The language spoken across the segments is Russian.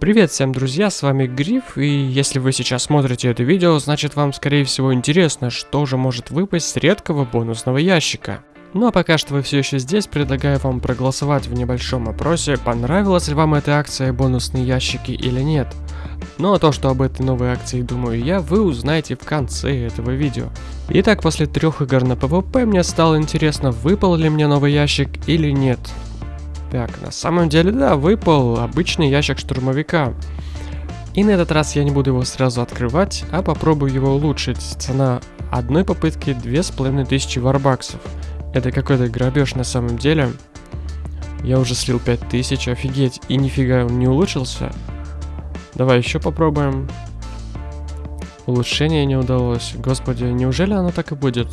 Привет всем, друзья, с вами Гриф, и если вы сейчас смотрите это видео, значит вам скорее всего интересно, что же может выпасть с редкого бонусного ящика. Ну а пока что вы все еще здесь, предлагаю вам проголосовать в небольшом опросе, понравилась ли вам эта акция бонусные ящики или нет. Ну а то, что об этой новой акции думаю я, вы узнаете в конце этого видео. Итак, после трех игр на PvP мне стало интересно, выпал ли мне новый ящик или нет. Так, на самом деле, да, выпал обычный ящик штурмовика. И на этот раз я не буду его сразу открывать, а попробую его улучшить. Цена одной попытки 2500 варбаксов. Это какой-то грабеж на самом деле. Я уже слил 5000, офигеть, и нифига он не улучшился. Давай еще попробуем. Улучшение не удалось. Господи, неужели оно так и будет?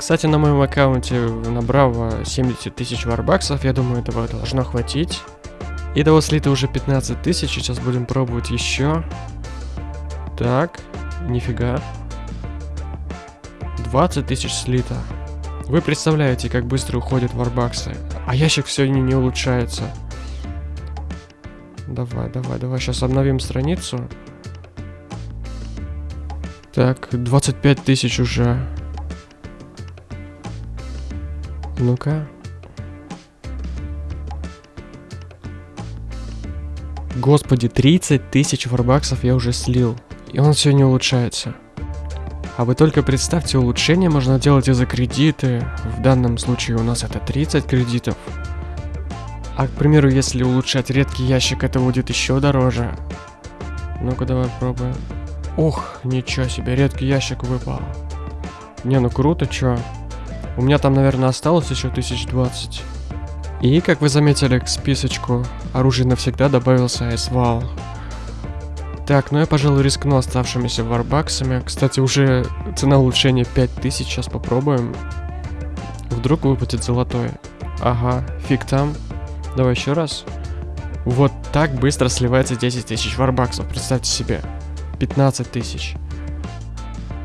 Кстати, на моем аккаунте на Браво 70 тысяч варбаксов, я думаю, этого должно хватить. И того слито уже 15 тысяч, сейчас будем пробовать еще. Так, нифига. 20 тысяч слито. Вы представляете, как быстро уходят варбаксы. А ящик не, не улучшается. Давай, давай, давай, сейчас обновим страницу. Так, 25 тысяч уже. Ну-ка. Господи, 30 тысяч варбаксов я уже слил. И он все не улучшается. А вы только представьте, улучшение можно делать и за кредиты. В данном случае у нас это 30 кредитов. А, к примеру, если улучшать редкий ящик, это будет еще дороже. Ну-ка, давай пробуем. Ох, ничего себе, редкий ящик выпал. Не, ну круто, чё. У меня там, наверное, осталось еще 1020. И, как вы заметили, к списочку оружия навсегда добавился айсвал. Так, ну я, пожалуй, рискну оставшимися варбаксами. Кстати, уже цена улучшения 5000, сейчас попробуем. Вдруг выпадет золотой. Ага, фиг там. Давай еще раз. Вот так быстро сливается 10 тысяч варбаксов, представьте себе. 15 тысяч.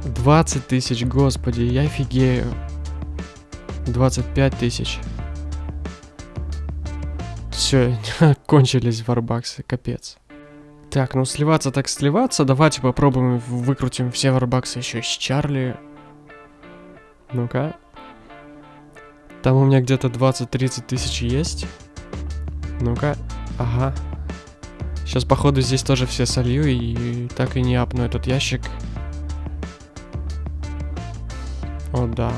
20 тысяч, господи, я офигею. 25 тысяч. Все, кончились варбаксы, капец. Так, ну сливаться так сливаться. Давайте попробуем выкрутим все варбаксы еще с Чарли. Ну-ка. Там у меня где-то 20-30 тысяч есть. Ну-ка. Ага. Сейчас, походу, здесь тоже все солью и так и не апну этот ящик. О, да.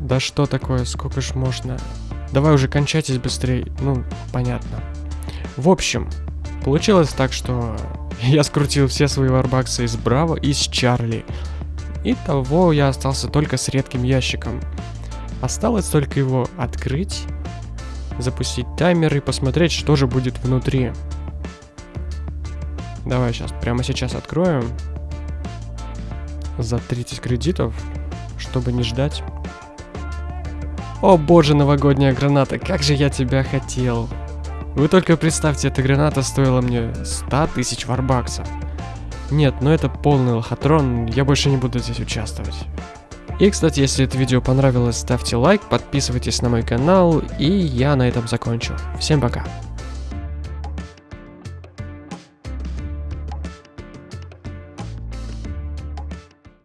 Да что такое, сколько ж можно? Давай уже кончайтесь быстрее. Ну, понятно. В общем, получилось так, что я скрутил все свои варбаксы из Браво и с Чарли. И того я остался только с редким ящиком. Осталось только его открыть, запустить таймер и посмотреть, что же будет внутри. Давай сейчас, прямо сейчас откроем. За 30 кредитов, чтобы не ждать. О боже, новогодняя граната, как же я тебя хотел. Вы только представьте, эта граната стоила мне 100 тысяч варбаксов. Нет, ну это полный лохотрон, я больше не буду здесь участвовать. И, кстати, если это видео понравилось, ставьте лайк, подписывайтесь на мой канал, и я на этом закончу. Всем пока.